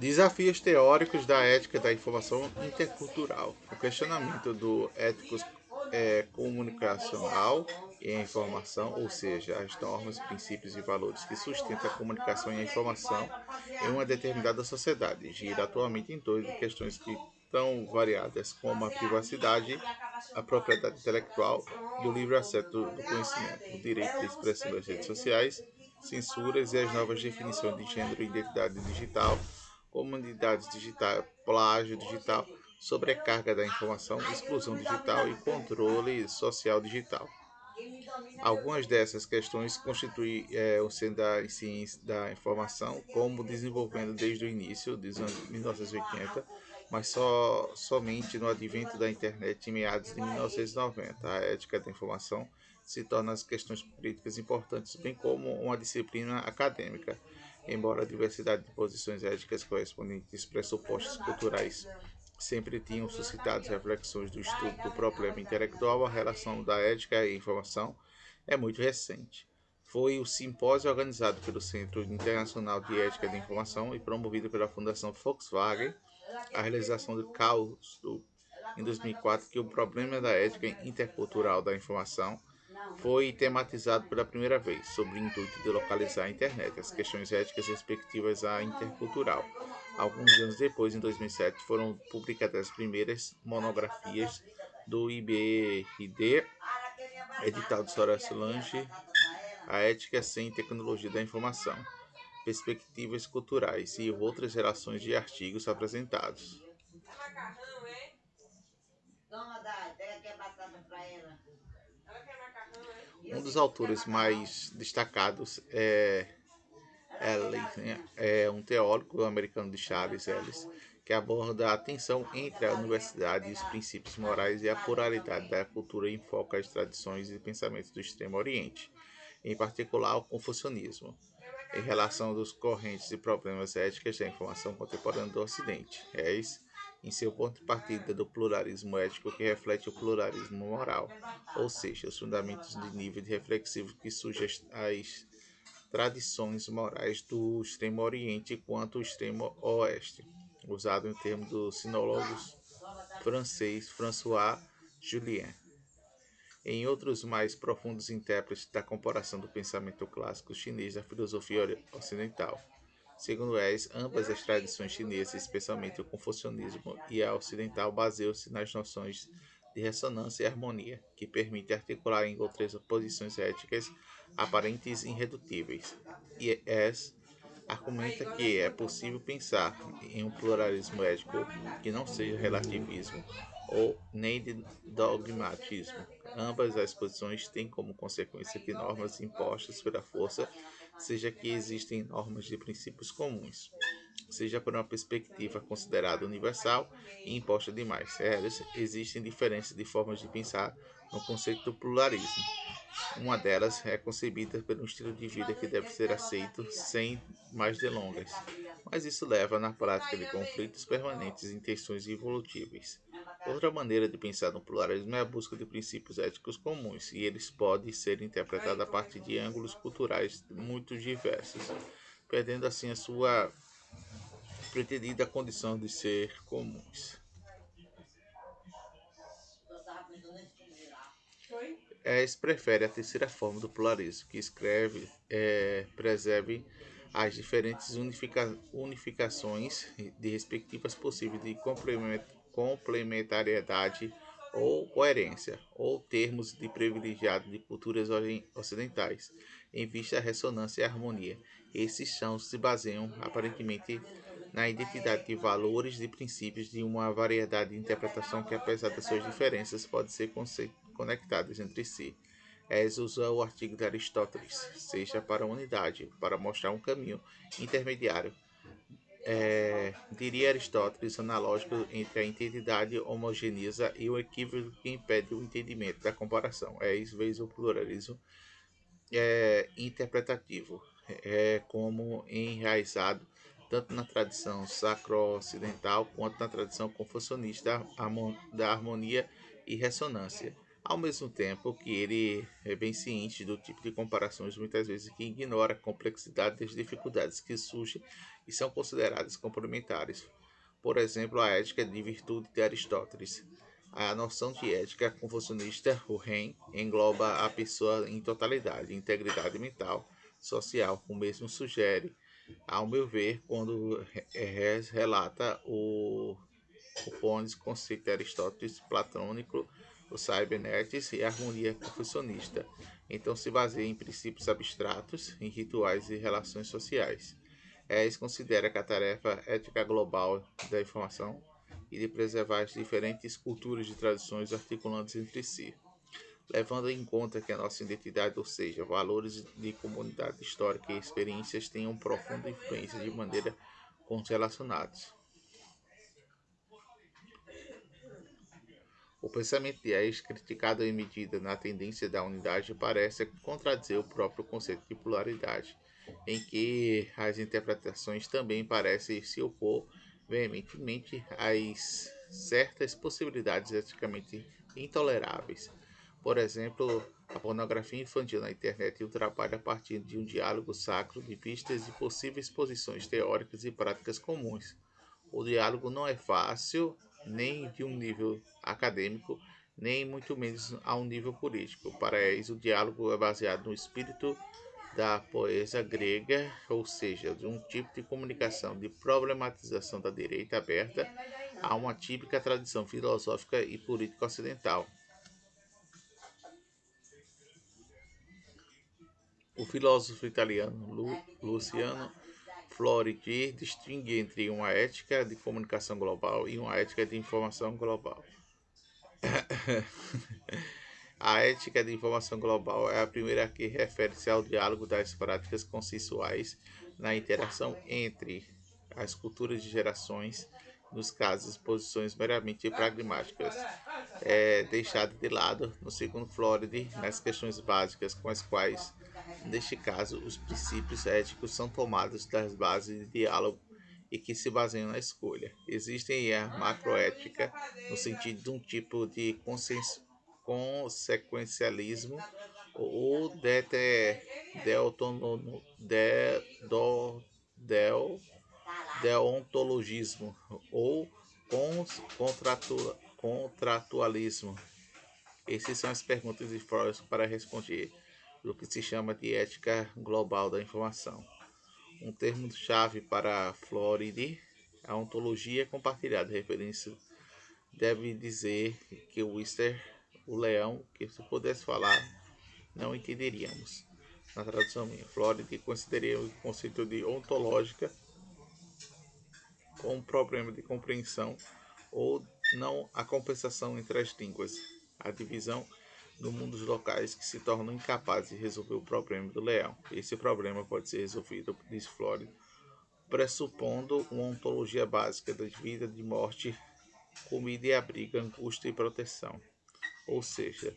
Desafios teóricos da ética da informação intercultural. O questionamento do ético é, comunicacional e a informação, ou seja, as normas, princípios e valores que sustentam a comunicação e a informação em uma determinada sociedade, gira atualmente em torno de questões que tão variadas como a privacidade, a propriedade intelectual e o livre acesso do conhecimento, o direito de expressão das redes sociais, censuras e as novas definições de gênero e identidade digital, comunidades digitais, plágio digital, sobrecarga da informação, exclusão digital e controle social digital. Algumas dessas questões constituem é, o centro da ciência da informação, como desenvolvendo desde o início anos 1980, mas só somente no advento da internet em meados de 1990. A ética da informação se torna as questões políticas importantes, bem como uma disciplina acadêmica embora a diversidade de posições éticas correspondentes pressupostos culturais sempre tinham suscitado reflexões do estudo do problema intelectual, a relação da ética e informação é muito recente. Foi o simpósio organizado pelo Centro Internacional de Ética da Informação e promovido pela Fundação Volkswagen, a realização do caos do, em 2004, que o problema da ética intercultural da informação foi tematizado pela primeira vez, sob o intuito de localizar a internet, as questões éticas respectivas à intercultural. Alguns anos depois, em 2007, foram publicadas as primeiras monografias do IBRD, edital de Soros Lange, A Ética sem Tecnologia da Informação, Perspectivas Culturais e outras relações de artigos apresentados. Um dos autores mais destacados é Ellis, né? é um teórico americano de Charles Ellis, que aborda a tensão entre a universidade e os princípios morais e a pluralidade da cultura e enfoca as tradições e pensamentos do Extremo Oriente, em particular o confucionismo, em relação dos correntes e problemas éticos da informação contemporânea do Ocidente. Ellis em seu ponto de partida do pluralismo ético que reflete o pluralismo moral, ou seja, os fundamentos de nível reflexivo que surgem as tradições morais do extremo oriente quanto o extremo oeste, usado em termos do sinólogo francês François Julien. Em outros mais profundos intérpretes da comparação do pensamento clássico chinês da filosofia ocidental, Segundo Wells, ambas as tradições chinesas, especialmente o confucionismo e a ocidental, baseiam-se nas noções de ressonância e harmonia, que permitem articular em outras posições éticas aparentes e irredutíveis. E S argumenta que é possível pensar em um pluralismo ético que não seja relativismo ou nem de dogmatismo. Ambas as posições têm como consequência que normas impostas pela força seja que existem normas de princípios comuns, seja por uma perspectiva considerada universal e imposta demais. Elas existem diferenças de formas de pensar no conceito do pluralismo. Uma delas é concebida pelo estilo de vida que deve ser aceito sem mais delongas, mas isso leva na prática de conflitos permanentes e tensões evolutíveis. Outra maneira de pensar no pluralismo é a busca de princípios éticos comuns, e eles podem ser interpretados a partir de ângulos culturais muito diversos, perdendo assim a sua pretendida condição de ser comuns. Es prefere a terceira forma do pluralismo, que escreve, é, preserve as diferentes unifica, unificações de respectivas possíveis de complemento complementariedade ou coerência, ou termos de privilegiado de culturas ocidentais, em vista da ressonância e harmonia. Esses chãos se baseiam, aparentemente, na identidade de valores e princípios de uma variedade de interpretação que, apesar das suas diferenças, podem ser conectadas entre si. Es usa o artigo de Aristóteles, seja para a unidade, para mostrar um caminho intermediário é, diria Aristóteles, analógico entre a identidade homogeneiza e o equívoco que impede o entendimento da comparação. É isso vezes o pluralismo é, interpretativo, é como enraizado tanto na tradição sacro-ocidental quanto na tradição confucionista da harmonia e ressonância. Ao mesmo tempo que ele é bem ciente do tipo de comparações muitas vezes que ignora a complexidade das dificuldades que surgem e são consideradas complementares. Por exemplo, a ética de virtude de Aristóteles. A noção de ética confucionista, o REM, engloba a pessoa em totalidade, integridade mental, social. O mesmo sugere, ao meu ver, quando relata o, o conceito de Aristóteles platônico o Cybernetics e a harmonia confucionista. Então se baseia em princípios abstratos, em rituais e relações sociais. ES considera que a tarefa ética global da informação e de preservar as diferentes culturas e tradições articulantes entre si, levando em conta que a nossa identidade, ou seja, valores de comunidade histórica e experiências, tenham profunda influência de maneira correlacionados. O pensamento de Aes, criticado em medida na tendência da unidade, parece contradizer o próprio conceito de pluralidade, em que as interpretações também parecem se opor veementemente às certas possibilidades eticamente intoleráveis. Por exemplo, a pornografia infantil na internet e o trabalho a partir de um diálogo sacro de vistas e possíveis posições teóricas e práticas comuns. O diálogo não é fácil nem de um nível acadêmico, nem muito menos a um nível político. Para eles, o diálogo é baseado no espírito da poesia grega, ou seja, de um tipo de comunicação de problematização da direita aberta a uma típica tradição filosófica e política ocidental. O filósofo italiano Lu Luciano Floridi distingue entre uma ética de comunicação global e uma ética de informação global. a ética de informação global é a primeira que refere-se ao diálogo das práticas consensuais na interação entre as culturas de gerações, nos casos, posições meramente pragmáticas, é deixada de lado, no segundo Floridi, nas questões básicas com as quais Neste caso, os princípios éticos são tomados das bases de diálogo e que se baseiam na escolha. Existem a macroética, no sentido de um tipo de consequencialismo ou de, de, do, del, deontologismo ou contratu, contratualismo. Essas são as perguntas de Freud para responder do que se chama de ética global da informação. Um termo-chave para Floride, a ontologia compartilhada, referência deve dizer que o Wister, o leão, que se pudesse falar, não entenderíamos. Na tradução minha, Floride consideraria o conceito de ontológica como um problema de compreensão ou não a compensação entre as línguas. A divisão no mundo dos locais que se tornam incapazes de resolver o problema do leão. Esse problema pode ser resolvido, diz Flórida, pressupondo uma ontologia básica da vida de morte, comida e abrigo, angústia e proteção. Ou seja,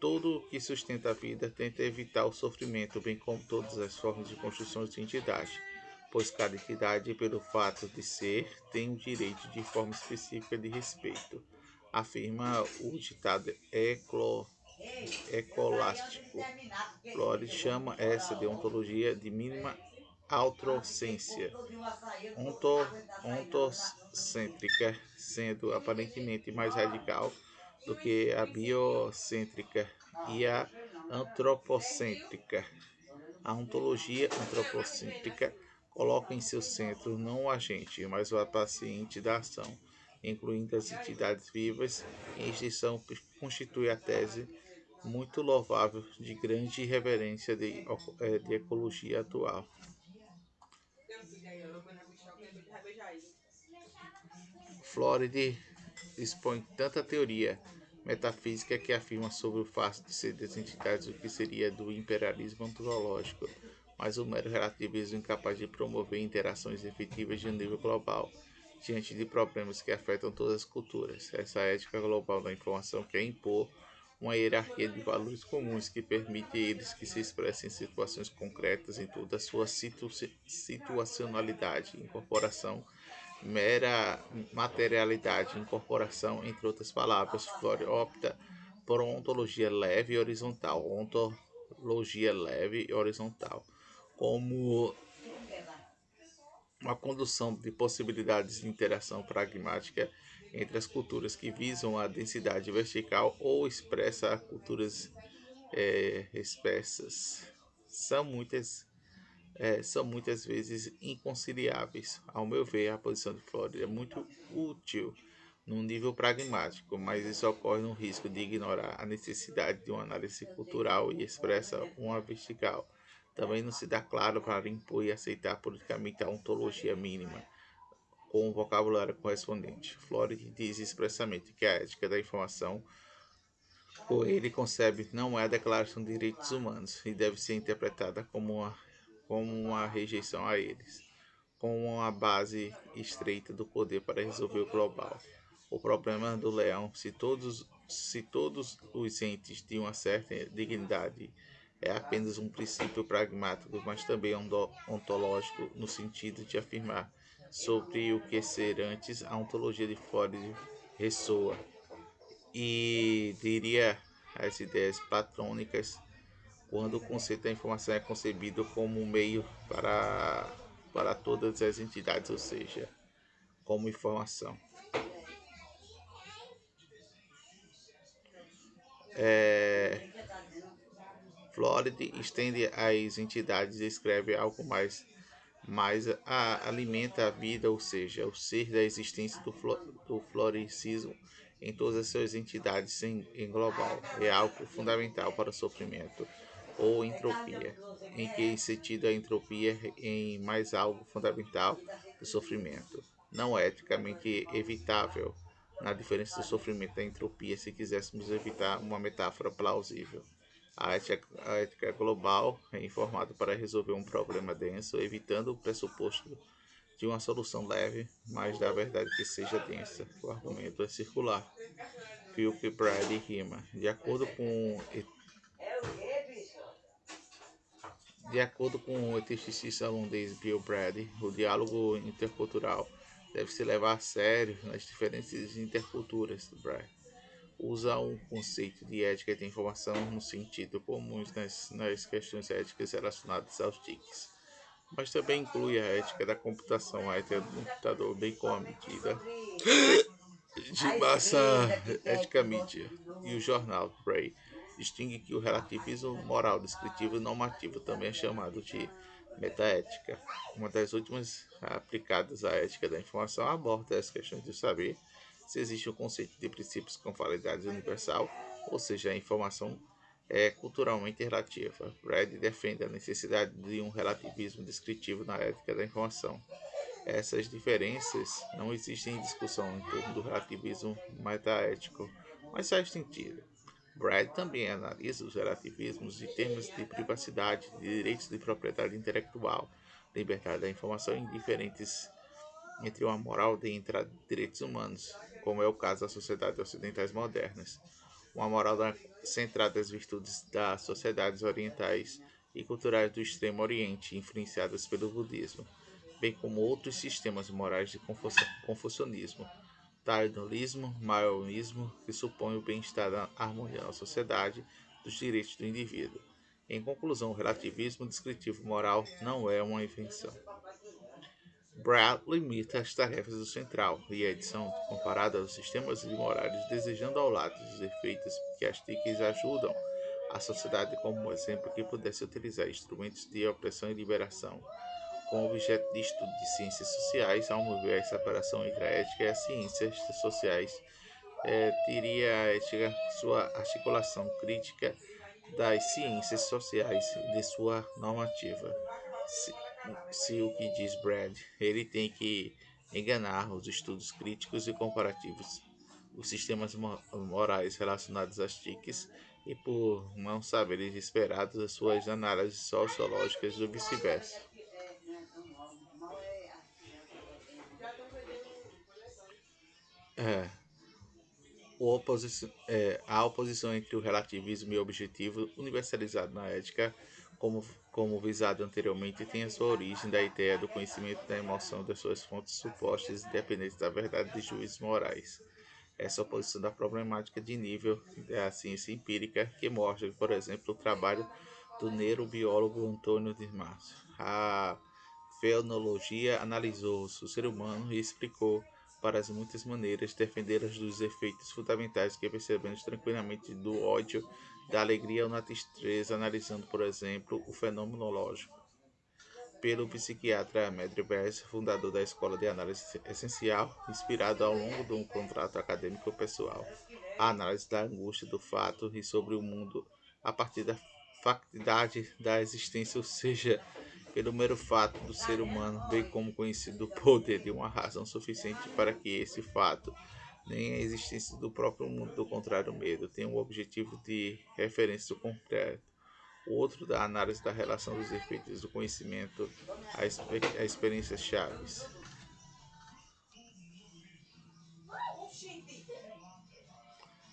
tudo o que sustenta a vida tenta evitar o sofrimento, bem como todas as formas de construção de entidade, pois cada entidade, pelo fato de ser, tem o direito de forma específica de respeito afirma o ditado eclo, ecolástico. Flores chama essa deontologia de mínima autrocência, onto, ontocêntrica, sendo aparentemente mais radical do que a biocêntrica e a antropocêntrica. A ontologia antropocêntrica coloca em seu centro não o agente, mas o paciente da ação, incluindo as entidades vivas, em extinção constitui a tese muito louvável de grande reverência de, é, de ecologia atual. Floride expõe tanta teoria metafísica que afirma sobre o fato de ser das entidades o que seria do imperialismo ontológico, mas o mero relativismo incapaz de promover interações efetivas de um nível global diante de problemas que afetam todas as culturas. Essa ética global da informação quer impor uma hierarquia de valores comuns que permite a eles que se expressem em situações concretas em toda a sua situ situacionalidade, incorporação, mera materialidade, incorporação, entre outras palavras. Flore opta por ontologia leve e horizontal, ontologia leve e horizontal, como uma condução de possibilidades de interação pragmática entre as culturas que visam a densidade vertical ou expressa culturas é, espessas. São muitas, é, são muitas vezes inconciliáveis. Ao meu ver, a posição de Flórida é muito útil num nível pragmático, mas isso ocorre no risco de ignorar a necessidade de uma análise cultural e expressa uma vertical. Também não se dá claro para impor e aceitar politicamente a ontologia mínima com o vocabulário correspondente. Flores diz expressamente que a ética da informação, por ele concebe, não é a Declaração de Direitos Humanos e deve ser interpretada como uma, como uma rejeição a eles, com uma base estreita do poder para resolver o global. O problema do leão, se todos, se todos os entes de uma certa dignidade, é apenas um princípio pragmático, mas também ontológico, no sentido de afirmar sobre o que ser antes, a ontologia de Freud ressoa e diria as ideias platônicas quando o conceito da informação é concebido como um meio para, para todas as entidades, ou seja, como informação. é, Floride estende às entidades e escreve algo mais, mais a, alimenta a vida, ou seja, o ser da existência do, do floricismo em todas as suas entidades em, em global. É algo fundamental para o sofrimento ou entropia, em que sentido a entropia em mais algo fundamental do sofrimento, não é eticamente evitável na diferença do sofrimento da entropia se quiséssemos evitar uma metáfora plausível. A ética, a ética global é informada para resolver um problema denso, evitando o pressuposto de uma solução leve, mas da verdade que seja densa. O argumento é circular. Philip Brad rima. De acordo com de acordo com o esteticista holandês Bill Brad, o diálogo intercultural deve se levar a sério nas diferenças interculturas. Brad usa um conceito de ética de informação no sentido comum nas, nas questões éticas relacionadas aos TICs, mas também inclui a ética da computação, a ética do computador, bem como a medida de massa ética mídia e o jornal Bray distingue que o relativismo moral descritivo e normativo também é chamado de Metaética, uma das últimas aplicadas à ética da informação, aborda as questões de saber se existe um conceito de princípios com validade universal, ou seja, a informação é culturalmente relativa. Brad defende a necessidade de um relativismo descritivo na ética da informação. Essas diferenças não existem em discussão em torno do relativismo metaético, mas faz sentido. Brad também analisa os relativismos em termos de privacidade, de direitos de propriedade intelectual, liberdade da informação em diferentes entre uma moral de entre direitos humanos, como é o caso das sociedades ocidentais modernas, uma moral centrada nas virtudes das sociedades orientais e culturais do Extremo Oriente, influenciadas pelo budismo, bem como outros sistemas morais de confucionismo, Darwinismo, maoísmo, que supõe o bem-estar da harmonia na sociedade dos direitos do indivíduo. Em conclusão, o relativismo descritivo moral não é uma invenção. Brad limita as tarefas do central e a edição comparada aos sistemas morais, desejando ao lado dos efeitos que as TICs ajudam a sociedade como um exemplo que pudesse utilizar instrumentos de opressão e liberação com objeto de estudo de ciências sociais, ao mover a separação entre a ética e as ciências sociais, é, teria a ética sua articulação crítica das ciências sociais de sua normativa. Se, o que diz Brad, ele tem que enganar os estudos críticos e comparativos, os sistemas morais relacionados às TICs e por não saberes esperados as suas análises sociológicas ou vice-versa. É, oposição, é, a oposição entre o relativismo e o objetivo universalizado na ética, como, como visado anteriormente, tem a sua origem da ideia do conhecimento da emoção das suas fontes supostas independentes da verdade de juízes morais. essa oposição da problemática de nível da ciência empírica que mostra, por exemplo, o trabalho do neurobiólogo Antônio de Márcio. A fenologia analisou o ser humano e explicou para as muitas maneiras defender as dos efeitos fundamentais que percebemos tranquilamente do ódio, da alegria ou na tristeza, analisando, por exemplo, o fenomenológico. Pelo psiquiatra Medri Bers, fundador da Escola de Análise Essencial, inspirado ao longo de um contrato acadêmico pessoal, a análise da angústia do fato e sobre o mundo a partir da factidade da existência, ou seja, pelo mero fato do ser humano, bem como conhecido o poder de uma razão suficiente para que esse fato, nem a existência do próprio mundo, do contrário, medo, tenha um objetivo de referência concreto. O outro da análise da relação dos efeitos do conhecimento a, a experiências chaves.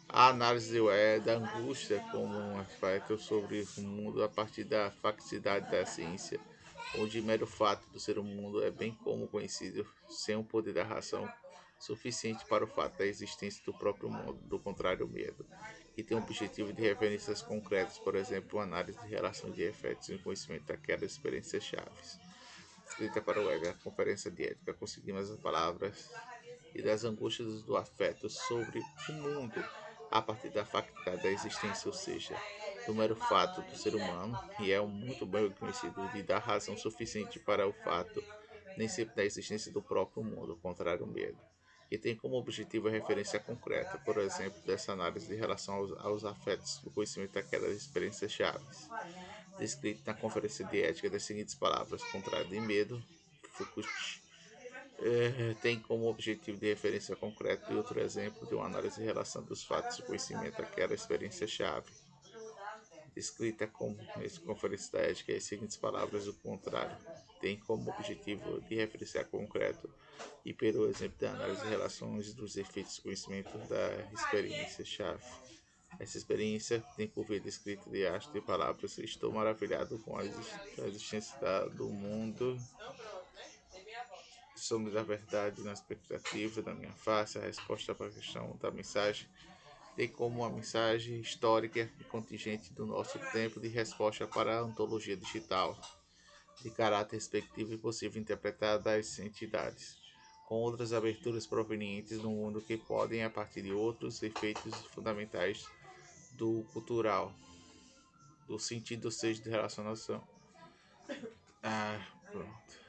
A análise é da angústia como um aspecto sobre o mundo a partir da facticidade da ciência, onde o mero fato do ser mundo é bem como conhecido, sem o poder da razão suficiente para o fato da existência do próprio mundo, do contrário, o medo, que tem o objetivo de referências concretas, por exemplo, análise de relação de efeitos e conhecimento daquelas experiências chaves. Escrita para o EGA, a Conferência de Ética, conseguimos as palavras e das angústias do afeto sobre o mundo a partir da facilidade da existência, ou seja, do mero fato do ser humano, e é muito bem conhecido de dar razão suficiente para o fato, nem sempre da existência do próprio mundo, contrário ao medo, que tem como objetivo a referência concreta, por exemplo, dessa análise de relação aos, aos afetos do conhecimento daquelas experiências chaves, descrito na Conferência de Ética das seguintes palavras, contrário de medo, Foucault é, tem como objetivo de referência concreto e outro exemplo de uma análise em relação dos fatos de conhecimento aquela experiência-chave, descrita como conferência da ética as seguintes palavras o contrário, tem como objetivo de referência concreto e pelo exemplo da análise de relações dos efeitos de conhecimento da experiência-chave. Essa experiência tem por via descrita de arte de palavras. Estou maravilhado com a existência do mundo somos a verdade na expectativa da minha face, a resposta para a questão da mensagem, tem como uma mensagem histórica e contingente do nosso tempo de resposta para a ontologia digital, de caráter respectivo e possível interpretar das entidades, com outras aberturas provenientes do mundo que podem, a partir de outros efeitos fundamentais do cultural, do sentido, seja, de relacionação. Ah, pronto.